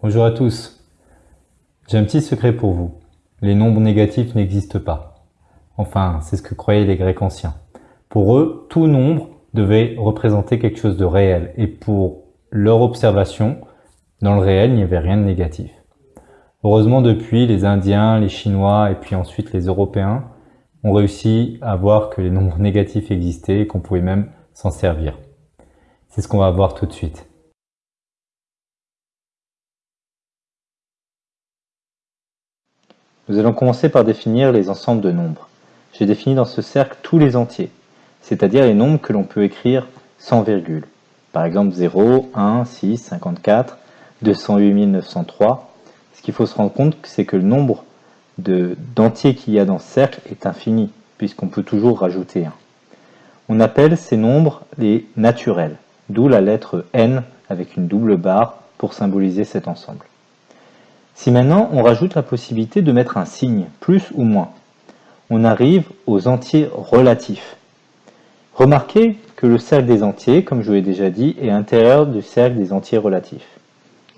Bonjour à tous. J'ai un petit secret pour vous. Les nombres négatifs n'existent pas. Enfin, c'est ce que croyaient les Grecs anciens. Pour eux, tout nombre devait représenter quelque chose de réel. Et pour leur observation, dans le réel, il n'y avait rien de négatif. Heureusement, depuis, les Indiens, les Chinois et puis ensuite les Européens ont réussi à voir que les nombres négatifs existaient et qu'on pouvait même s'en servir. C'est ce qu'on va voir tout de suite. Nous allons commencer par définir les ensembles de nombres. J'ai défini dans ce cercle tous les entiers, c'est-à-dire les nombres que l'on peut écrire sans virgule. Par exemple 0, 1, 6, 54, 208 903. Ce qu'il faut se rendre compte, c'est que le nombre d'entiers qu'il y a dans ce cercle est infini, puisqu'on peut toujours rajouter un. On appelle ces nombres les naturels, d'où la lettre N avec une double barre pour symboliser cet ensemble. Si maintenant on rajoute la possibilité de mettre un signe, plus ou moins, on arrive aux entiers relatifs. Remarquez que le cercle des entiers, comme je vous l'ai déjà dit, est intérieur du cercle des entiers relatifs.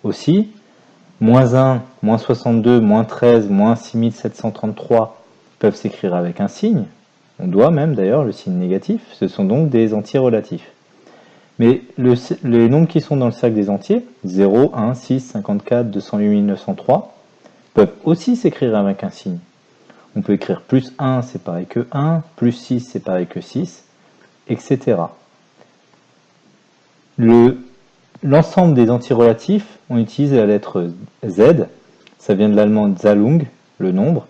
Aussi, moins 1, moins 62, moins 13, moins 6733 peuvent s'écrire avec un signe. On doit même d'ailleurs le signe négatif, ce sont donc des entiers relatifs. Mais les nombres qui sont dans le cercle des entiers, 0, 1, 6, 54, 208 903, peuvent aussi s'écrire avec un signe. On peut écrire plus 1, c'est pareil que 1, plus 6, c'est pareil que 6, etc. L'ensemble des entiers relatifs, on utilise la lettre Z, ça vient de l'allemand Zalung, le nombre.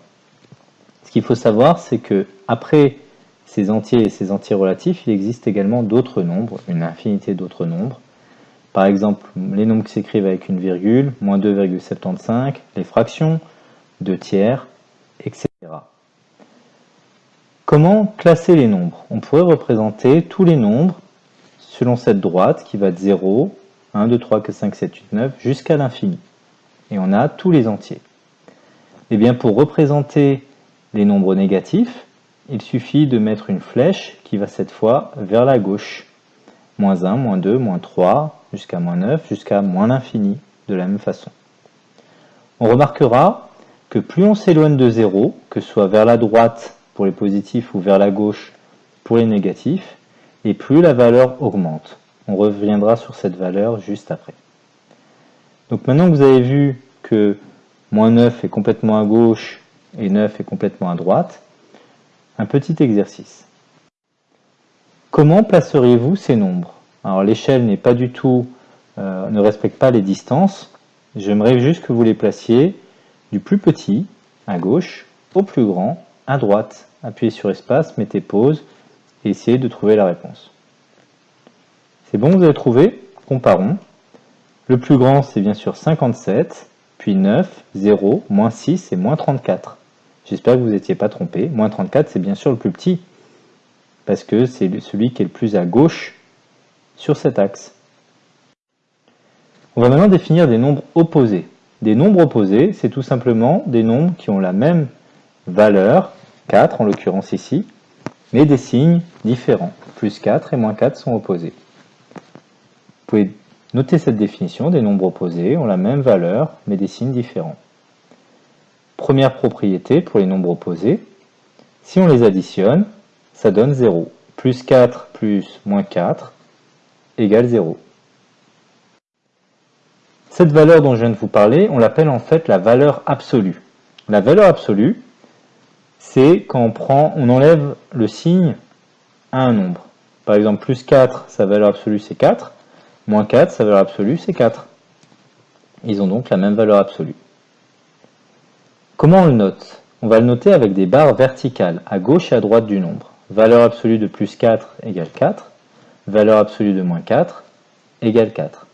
Ce qu'il faut savoir, c'est que après ces entiers et ces entiers relatifs, il existe également d'autres nombres, une infinité d'autres nombres. Par exemple, les nombres qui s'écrivent avec une virgule, moins 2,75, les fractions, 2 tiers, etc. Comment classer les nombres? On pourrait représenter tous les nombres selon cette droite qui va de 0, 1, 2, 3, 4, 5, 7, 8, 9, jusqu'à l'infini. Et on a tous les entiers. Et eh bien pour représenter les nombres négatifs, il suffit de mettre une flèche qui va cette fois vers la gauche. Moins 1, moins 2, moins 3, jusqu'à moins 9, jusqu'à moins l'infini, de la même façon. On remarquera que plus on s'éloigne de 0, que ce soit vers la droite pour les positifs ou vers la gauche pour les négatifs, et plus la valeur augmente. On reviendra sur cette valeur juste après. Donc maintenant que vous avez vu que moins 9 est complètement à gauche et 9 est complètement à droite, petit exercice. Comment placeriez-vous ces nombres? Alors l'échelle n'est pas du tout, euh, ne respecte pas les distances. J'aimerais juste que vous les placiez du plus petit à gauche au plus grand à droite. Appuyez sur espace, mettez pause et essayez de trouver la réponse. C'est bon, vous avez trouvé? Comparons. Le plus grand, c'est bien sûr 57, puis 9, 0, moins 6 et moins 34. J'espère que vous n'étiez pas trompé. Moins 34, c'est bien sûr le plus petit, parce que c'est celui qui est le plus à gauche sur cet axe. On va maintenant définir des nombres opposés. Des nombres opposés, c'est tout simplement des nombres qui ont la même valeur, 4 en l'occurrence ici, mais des signes différents. Plus 4 et moins 4 sont opposés. Vous pouvez noter cette définition, des nombres opposés ont la même valeur, mais des signes différents. Première propriété pour les nombres opposés, si on les additionne, ça donne 0. Plus 4 plus moins 4 égale 0. Cette valeur dont je viens de vous parler, on l'appelle en fait la valeur absolue. La valeur absolue, c'est quand on, prend, on enlève le signe à un nombre. Par exemple, plus 4, sa valeur absolue c'est 4, moins 4, sa valeur absolue c'est 4. Ils ont donc la même valeur absolue. Comment on le note? On va le noter avec des barres verticales, à gauche et à droite du nombre. Valeur absolue de plus 4 égale 4, valeur absolue de moins 4 égale 4.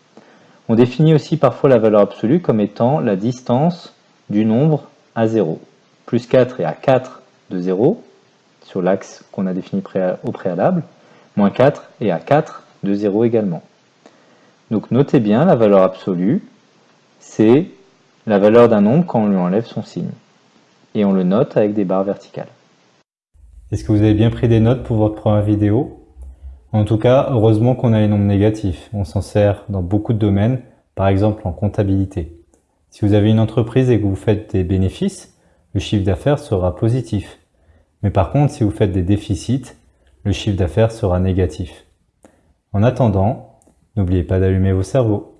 On définit aussi parfois la valeur absolue comme étant la distance du nombre à 0. Plus 4 est à 4 de 0, sur l'axe qu'on a défini au préalable, moins 4 est à 4 de 0 également. Donc notez bien, la valeur absolue, c'est la valeur d'un nombre quand on lui enlève son signe. Et on le note avec des barres verticales. Est-ce que vous avez bien pris des notes pour votre première vidéo? En tout cas, heureusement qu'on a les nombres négatifs. On s'en sert dans beaucoup de domaines, par exemple en comptabilité. Si vous avez une entreprise et que vous faites des bénéfices, le chiffre d'affaires sera positif. Mais par contre, si vous faites des déficits, le chiffre d'affaires sera négatif. En attendant, n'oubliez pas d'allumer vos cerveaux.